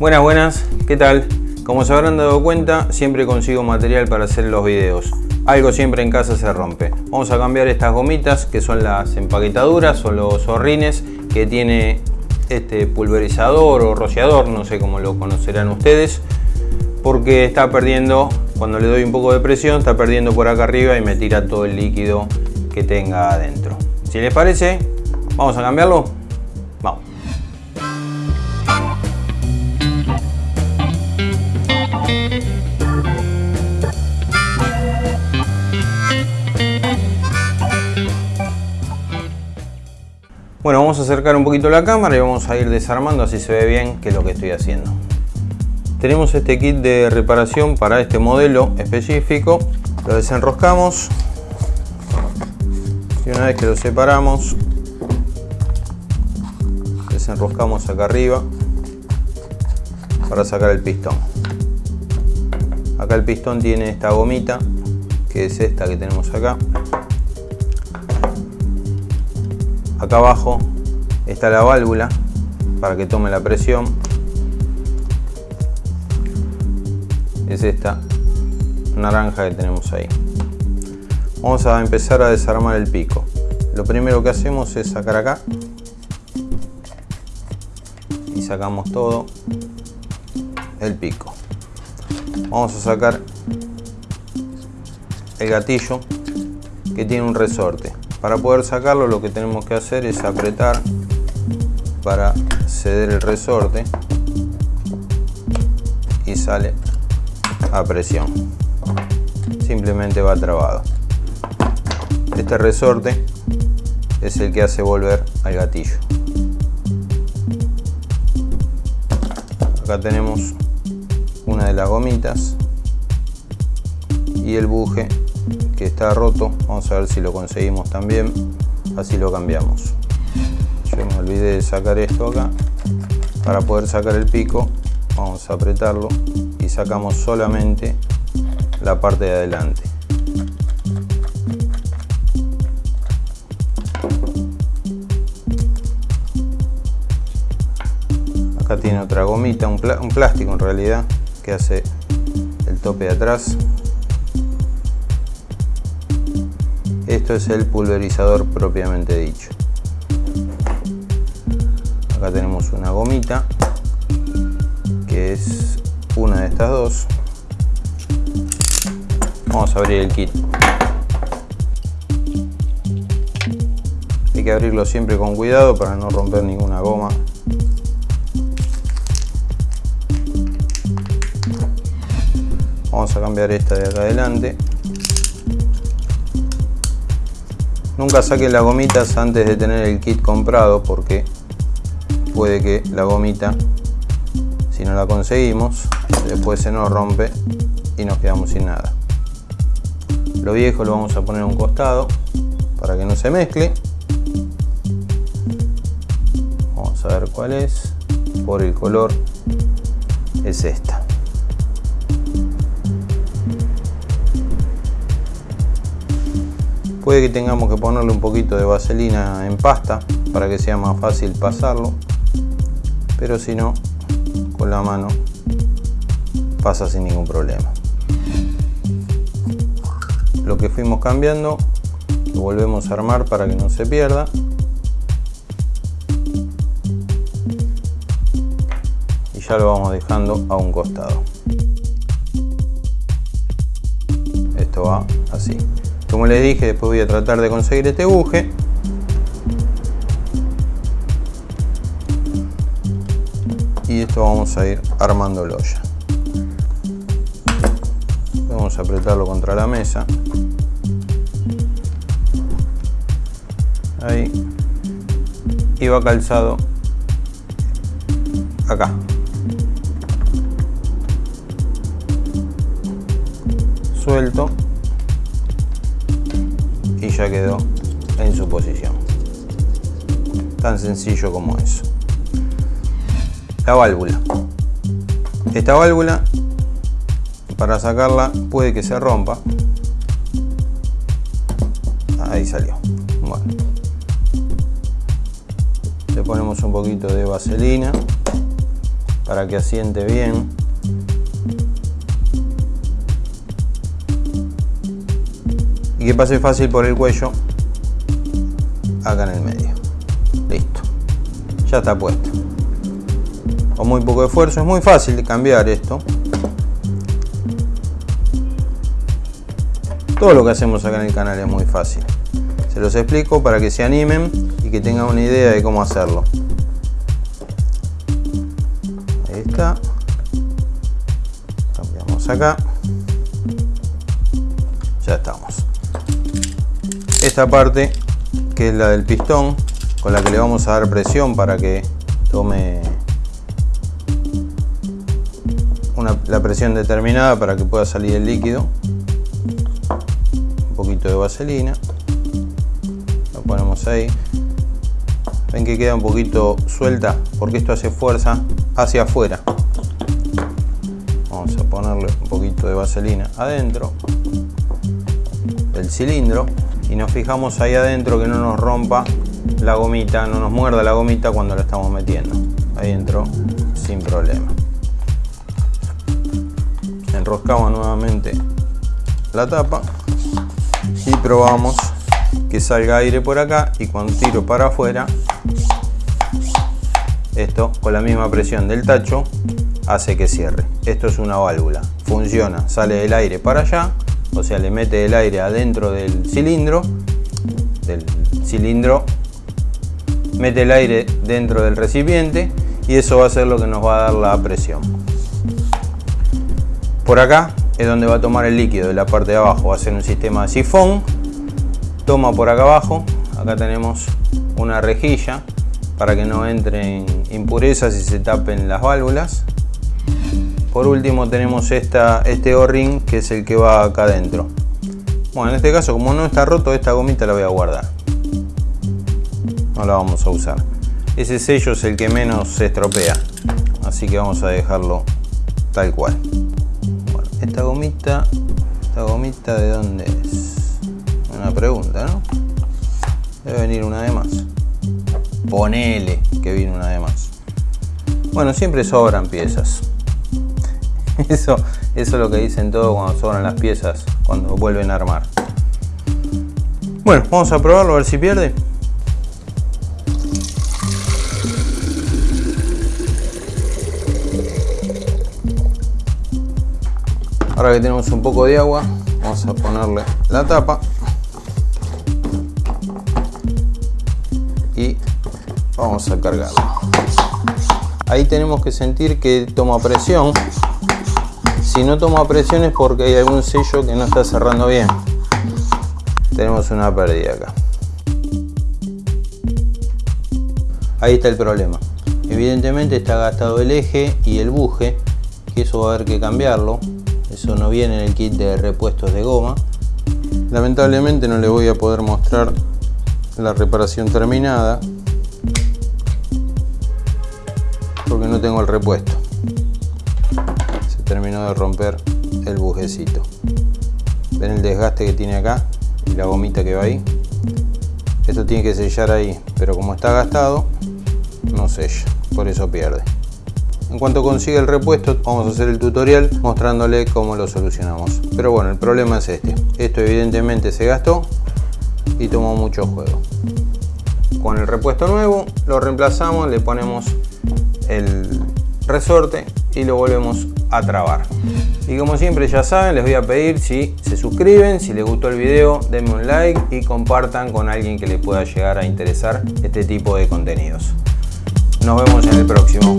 Buenas, buenas, ¿qué tal? Como se habrán dado cuenta, siempre consigo material para hacer los videos. Algo siempre en casa se rompe. Vamos a cambiar estas gomitas que son las empaquetaduras o los zorrines que tiene este pulverizador o rociador, no sé cómo lo conocerán ustedes, porque está perdiendo, cuando le doy un poco de presión, está perdiendo por acá arriba y me tira todo el líquido que tenga adentro. Si les parece, vamos a cambiarlo. Bueno, vamos a acercar un poquito la cámara y vamos a ir desarmando así se ve bien qué es lo que estoy haciendo. Tenemos este kit de reparación para este modelo específico. Lo desenroscamos y una vez que lo separamos desenroscamos acá arriba para sacar el pistón. Acá el pistón tiene esta gomita que es esta que tenemos acá acá abajo está la válvula para que tome la presión. Es esta naranja que tenemos ahí. Vamos a empezar a desarmar el pico. Lo primero que hacemos es sacar acá. Y sacamos todo el pico. Vamos a sacar el gatillo que tiene un resorte para poder sacarlo lo que tenemos que hacer es apretar para ceder el resorte y sale a presión. Simplemente va trabado. Este resorte es el que hace volver al gatillo. Acá tenemos una de las gomitas y el buje que está roto. Vamos a ver si lo conseguimos también. Así lo cambiamos. Yo me olvidé de sacar esto acá. Para poder sacar el pico vamos a apretarlo y sacamos solamente la parte de adelante. Acá tiene otra gomita, un, un plástico en realidad que hace el tope de atrás Esto es el pulverizador propiamente dicho. Acá tenemos una gomita, que es una de estas dos. Vamos a abrir el kit. Hay que abrirlo siempre con cuidado para no romper ninguna goma. Vamos a cambiar esta de acá adelante. Nunca saquen las gomitas antes de tener el kit comprado porque puede que la gomita, si no la conseguimos, después se nos rompe y nos quedamos sin nada. Lo viejo lo vamos a poner a un costado para que no se mezcle. Vamos a ver cuál es. Por el color es esta. Puede que tengamos que ponerle un poquito de vaselina en pasta para que sea más fácil pasarlo. Pero si no, con la mano pasa sin ningún problema. Lo que fuimos cambiando lo volvemos a armar para que no se pierda. Y ya lo vamos dejando a un costado. Esto va así. Como les dije, después voy a tratar de conseguir este buje. Y esto vamos a ir armándolo ya. Vamos a apretarlo contra la mesa. Ahí. Y va calzado acá. Suelto ya quedó en su posición. Tan sencillo como eso. La válvula. Esta válvula, para sacarla, puede que se rompa. Ahí salió. Bueno. Le ponemos un poquito de vaselina para que asiente bien. Y que pase fácil por el cuello acá en el medio. Listo. Ya está puesto. Con muy poco esfuerzo es muy fácil de cambiar esto. Todo lo que hacemos acá en el canal es muy fácil. Se los explico para que se animen y que tengan una idea de cómo hacerlo. Ahí está. Cambiamos acá. Esta parte, que es la del pistón, con la que le vamos a dar presión para que tome la presión determinada para que pueda salir el líquido. Poquito de vaselina. Lo ponemos ahí. Ven que queda un poquito suelta porque esto hace fuerza hacia afuera. Vamos a ponerle un poquito de vaselina adentro del cilindro y nos fijamos ahí adentro que no nos rompa la gomita, no nos muerda la gomita cuando la estamos metiendo. Ahí entró sin problema. Enroscamos nuevamente la tapa y probamos que salga aire por acá y cuando tiro para afuera esto con la misma presión del tacho hace que cierre. Esto es una válvula. Funciona sale el aire para allá o sea le mete el aire adentro del cilindro del cilindro mete el aire dentro del recipiente y eso va a ser lo que nos va a dar la presión por acá es donde va a tomar el líquido de la parte de abajo. Va a ser un sistema de sifón. Toma por acá abajo. Acá tenemos una rejilla para que no entren impurezas y se tapen las válvulas. Por último tenemos este O-ring que es el que va acá adentro. Bueno, en este caso como no está roto, esta gomita la voy a guardar. No la vamos a usar. Ese sello es el que menos se estropea. Así que vamos a dejarlo tal cual. Esta gomita, esta gomita de dónde es? Una pregunta, ¿no? Debe venir una de más. Ponele que viene una de más. Bueno, siempre sobran piezas. Eso, eso es lo que dicen todos cuando sobran las piezas, cuando vuelven a armar. Bueno, vamos a probarlo a ver si pierde. Ahora que tenemos un poco de agua, vamos a ponerle la tapa. Y vamos a cargarlo. Ahí tenemos que sentir que toma presión. Si no toma presión es porque hay algún sello que no está cerrando bien. Tenemos una pérdida acá. Ahí está el problema. Evidentemente está gastado el eje y el buje, que eso va a haber que cambiarlo eso no viene en el kit de repuestos de goma lamentablemente no le voy a poder mostrar la reparación terminada porque no tengo el repuesto terminó de romper el bujecito ven el desgaste que tiene acá y la gomita que va ahí esto tiene que sellar ahí pero como está gastado no sella por eso pierde en cuanto consiga el repuesto vamos a hacer el tutorial mostrándole cómo lo solucionamos. Pero bueno, el problema es este. Esto evidentemente se gastó y tomó mucho juego. Con el repuesto nuevo lo reemplazamos, le ponemos el resorte y lo volvemos a trabar. Y como siempre ya saben, les voy a pedir si se suscriben, si les gustó el video, denme un like y compartan con alguien que les pueda llegar a interesar este tipo de contenidos. Nos vemos en el próximo.